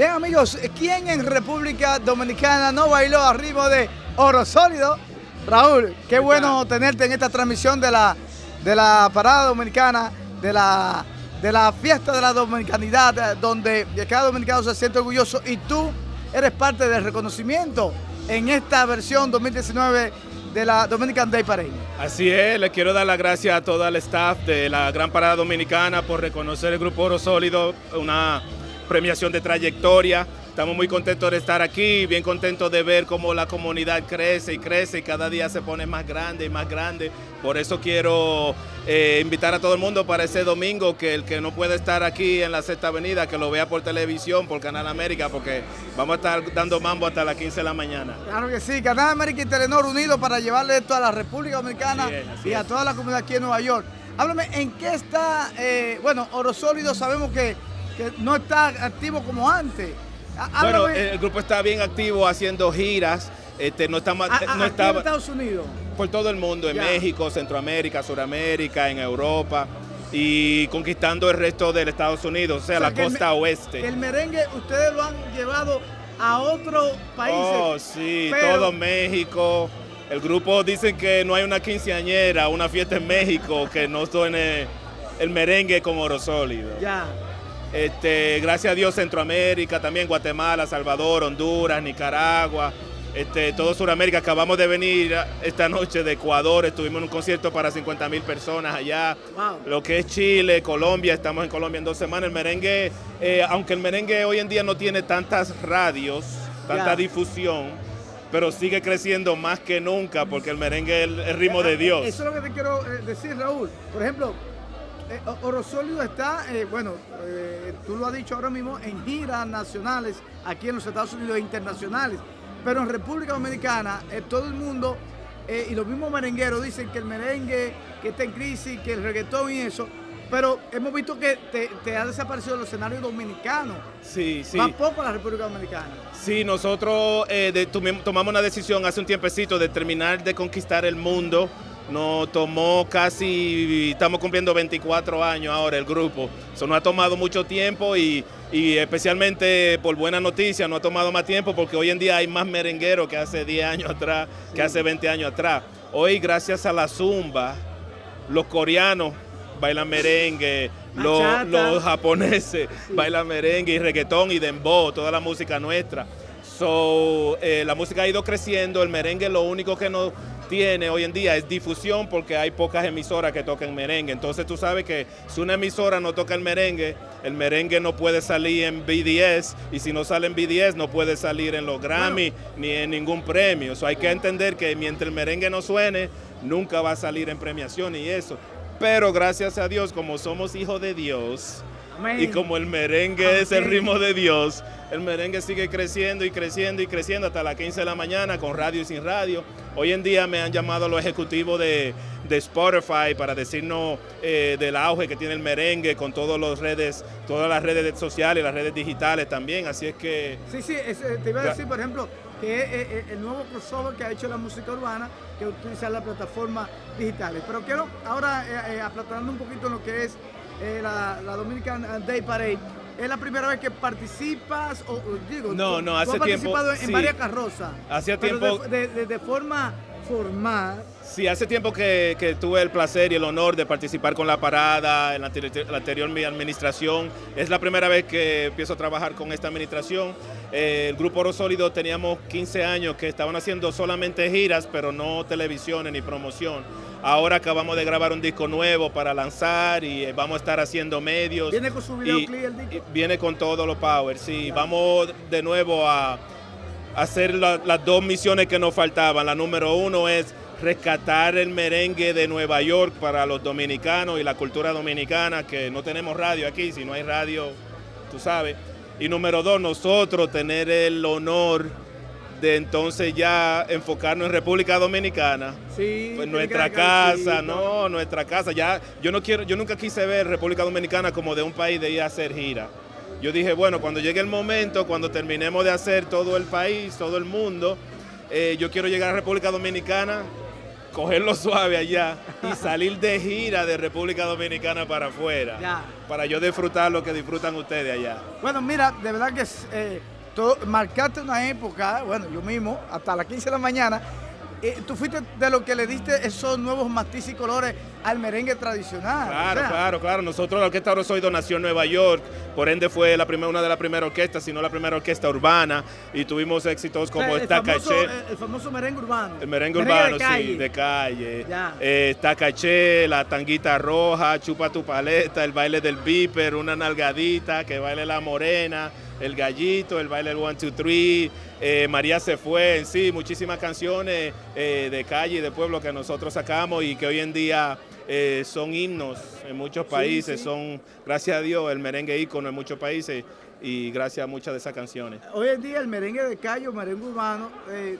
Bien amigos, ¿quién en República Dominicana no bailó al ritmo de Oro Sólido? Raúl, qué bueno tenerte en esta transmisión de la, de la parada dominicana, de la, de la fiesta de la dominicanidad, donde cada dominicano se siente orgulloso y tú eres parte del reconocimiento en esta versión 2019 de la Dominican Day Parade. Así es, le quiero dar las gracias a todo el staff de la Gran Parada Dominicana por reconocer el Grupo Oro Sólido, una premiación de trayectoria. Estamos muy contentos de estar aquí, bien contentos de ver cómo la comunidad crece y crece y cada día se pone más grande y más grande. Por eso quiero eh, invitar a todo el mundo para ese domingo, que el que no puede estar aquí en la Sexta Avenida, que lo vea por televisión, por Canal América, porque vamos a estar dando mambo hasta las 15 de la mañana. Claro que sí, Canal América y Telenor unidos para llevarle esto a la República Dominicana y a toda la comunidad aquí en Nueva York. Háblame, ¿en qué está, eh, bueno, Oro Sólido sabemos que, que no está activo como antes. Bueno, el grupo está bien activo haciendo giras. Este, no está, no estaba, en Estados Unidos? Por todo el mundo, en México, Centroamérica, Suramérica, en Europa y conquistando el resto del Estados Unidos, o sea, la costa oeste. El merengue ustedes lo han llevado a otros países. Oh, sí, todo México. El grupo dicen que no hay una quinceañera, una fiesta en México que no suene el merengue con oro sólido. Ya. Este, gracias a Dios Centroamérica, también Guatemala, Salvador, Honduras, Nicaragua, este, todo Sudamérica. Acabamos de venir esta noche de Ecuador, estuvimos en un concierto para 50 mil personas allá. Lo que es Chile, Colombia, estamos en Colombia en dos semanas. El merengue, eh, aunque el merengue hoy en día no tiene tantas radios, tanta difusión, pero sigue creciendo más que nunca porque el merengue es el, ritmo de Dios. Eso es lo que te quiero eh, decir, Raúl. Por ejemplo, eh, Oro Sólido está, eh, bueno, eh, tú lo has dicho ahora mismo, en giras nacionales aquí en los Estados Unidos e internacionales, pero en República Dominicana todo el mundo y los mismos merengueros dicen que el merengue que está en crisis, que el reggaetón y eso, pero hemos visto que te, ha desaparecido el escenario dominicano. Sí, sí. Va poco la República Dominicana. Sí, nosotros tomamos una decisión hace un tiempecito de terminar de conquistar el mundo nos tomó casi, estamos cumpliendo 24 años ahora el grupo. Eso nos ha tomado mucho tiempo y, especialmente por buena noticia nos ha tomado más tiempo porque hoy en día hay más merengueros que hace 10 años atrás, que hace 20 años atrás. Hoy gracias a la zumba, los coreanos bailan merengue, los, japoneses bailan merengue y reggaetón y dembow, toda la música nuestra. So, eh, la música ha ido creciendo, el merengue lo único que nos tiene hoy en día es difusión porque hay pocas emisoras que tocan merengue. Entonces tú sabes que si una emisora no toca el merengue, el merengue no puede salir en BDS y si no sale en BDS no puede salir en los Grammy ni en ningún premio. So, hay que entender que mientras el merengue no suene, nunca va a salir en premiación y eso. Pero gracias a Dios, como somos hijos de Dios, y como el merengue es el ritmo de Dios, el merengue sigue creciendo y creciendo y creciendo hasta las 15 de la mañana con radio y sin radio. Hoy en día me han llamado los ejecutivos de, Spotify para decirnos eh, del auge que tiene el merengue con todas las redes, todas las redes sociales, las redes digitales también. Así es que. Sí, sí, eh, te iba a decir, por ejemplo, que es eh, el nuevo crossover que ha hecho la música urbana, que utiliza las plataformas digitales. Pero quiero ahora eh, un poquito en lo que es la, la Dominican Day Parade. ¿Es la primera vez que participas? O, digo, no, no, hace tiempo. Has participado en varias carrozas. Hacía tiempo. De, forma formal. Sí, hace tiempo que, tuve el placer y el honor de participar con la parada en la, anterior mi administración. Es la primera vez que empiezo a trabajar con esta administración. Eh, el Grupo Oro Sólido teníamos 15 años que estaban haciendo solamente giras, pero no televisiones ni promoción. Ahora acabamos de grabar un disco nuevo para lanzar y eh, vamos a estar haciendo medios. ¿Viene con su videoclip el disco? Viene con todos los power, sí. Vamos de nuevo a hacer las dos misiones que nos faltaban. La número uno es rescatar el merengue de Nueva York para los dominicanos y la cultura dominicana, que no tenemos radio aquí, si no hay radio, tú sabes. Y número dos, nosotros tener el honor de entonces ya enfocarnos en República Dominicana. Sí. Pues nuestra casa, no, nuestra casa. Ya, yo no quiero, yo nunca quise ver República Dominicana como de un país de ir a hacer gira. Yo dije, bueno, cuando llegue el momento, cuando terminemos de hacer todo el país, todo el mundo, eh, yo quiero llegar a República Dominicana cogerlo suave allá y salir de gira de República Dominicana para afuera. Ya. Para yo disfrutar lo que disfrutan ustedes allá. Bueno, mira, de verdad que eh, todo, marcaste una época, bueno, yo mismo, hasta las 15 de la mañana, eh, tú fuiste de lo que le diste esos nuevos matices y colores al merengue tradicional. Claro, o sea, claro, claro. Nosotros la Orquesta Orozoido nació en Nueva York, por ende fue la primera, una de las primeras orquestas, si no la primera orquesta urbana, y tuvimos éxitos o sea, como el Está famoso, Caché. el, famoso merengue urbano. El merengue Merengue urbano, de sí, de calle. Eh, está caché, la tanguita roja, chupa tu paleta, el baile del viper, una nalgadita, que baile la morena, el gallito, el baile del one, two, three, eh, María se fue, en sí, muchísimas canciones eh, de calle y de pueblo que nosotros sacamos y que hoy en día eh, son himnos en muchos países, sí. son, gracias a Dios, el merengue ícono en muchos países y gracias a muchas de esas canciones. Hoy en día el merengue de calle o merengue urbano eh,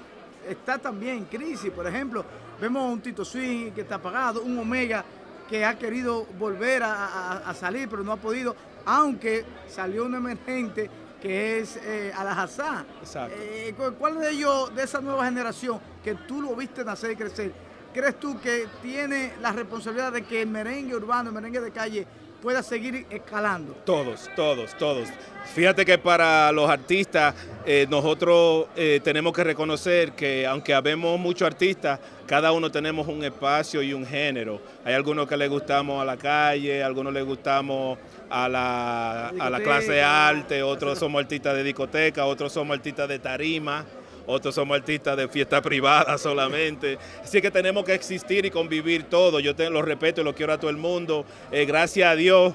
está también en crisis. Por ejemplo, vemos a un Tito Swing que está apagado, un Omega que ha querido volver a, a- a salir pero no ha podido, aunque salió un emergente que es eh, Alajazá. Exacto. Eh, ¿cu- ¿Cuál de ellos, de esa nueva generación, que tú lo viste nacer y crecer, crees tú que tiene la responsabilidad de que el merengue urbano, el merengue de calle, pueda seguir escalando? Todos, todos, todos. Fíjate que para los artistas, eh, nosotros eh, tenemos que reconocer que aunque habemos muchos artistas, cada uno tenemos un espacio y un género. Hay algunos que les gustamos a la calle, algunos les gustamos a la, a la clase Discoteca. arte, otros somos artistas de discoteca, otros somos artistas de tarima. Otros somos artistas de fiesta privada solamente. Así que tenemos que existir y convivir todos. Yo te, lo respeto y lo quiero a todo el mundo. Eh, gracias a Dios,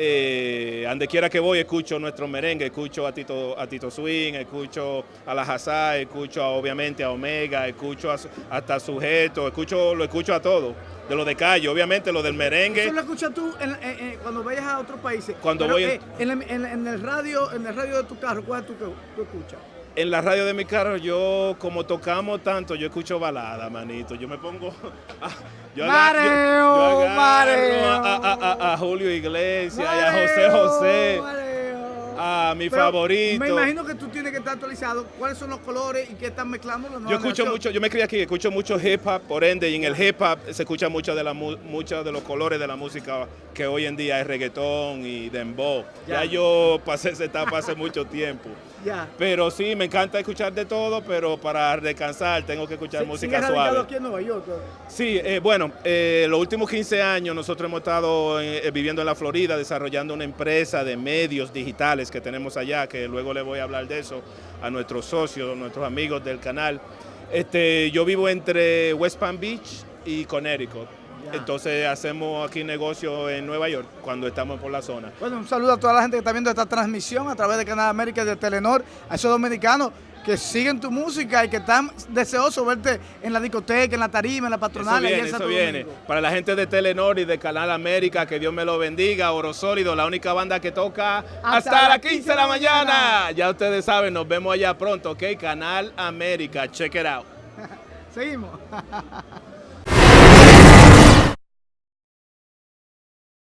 eh, donde quiera que voy, escucho nuestro merengue, escucho a Tito, a Tito Swing, escucho a la Hazá, escucho a, obviamente a Omega, escucho a, hasta a Sujeto, escucho, lo escucho a todo. De lo de calle, obviamente lo del merengue. Eso lo escuchas tú en- en- en- cuando vayas a otros países. Cuando Pero, voy en- eh, el radio, en el radio de tu carro, ¿cuál es tu que tú escuchas? En la radio de mi carro, yo, como tocamos tanto, yo escucho balada, manito. Yo me pongo. ah, yo yo- Mareo, yo agarro mareo. a, a- a- a Julio Iglesias y a José Mareo, José, mareo. a mi Pero favorito. Me imagino que tú tienes que estar actualizado. ¿Cuáles son los colores y qué están mezclando los Yo escucho mucho, yo me crié aquí, escucho mucho hip hop, por ende, y en el hip hop se escucha mucho de la mu- muchos de los colores de la música que hoy en día es reggaetón y dembow. Ya. Ya yo pasé esa etapa hace mucho tiempo. Pero sí, me encanta escuchar de todo, pero para descansar tengo que escuchar Sí, música ¿sigues radicado suave. aquí en Nueva York. Sí, eh, bueno, eh, los últimos 15 años nosotros hemos estado eh, viviendo en la Florida desarrollando una empresa de medios digitales que tenemos allá, que luego le voy a hablar de eso a nuestros socios, nuestros amigos del canal. Este, yo vivo entre West Palm Beach y Connecticut. Entonces hacemos aquí negocio en Nueva York cuando estamos por la zona. Bueno, un saludo a toda la gente que está viendo esta transmisión a través de Canal América y de Telenor, a esos dominicanos que siguen tu música y que están deseosos de verte en la discoteca, en la tarima, en la patronal. Eso viene, eso viene. Domingo. Para la gente de Telenor y de Canal América, que Dios me lo bendiga. Oro Sólido, la única banda que toca hasta, las 15 de la mañana. Ya ustedes saben, nos vemos allá pronto, ¿ok? Canal América, check it out. Seguimos.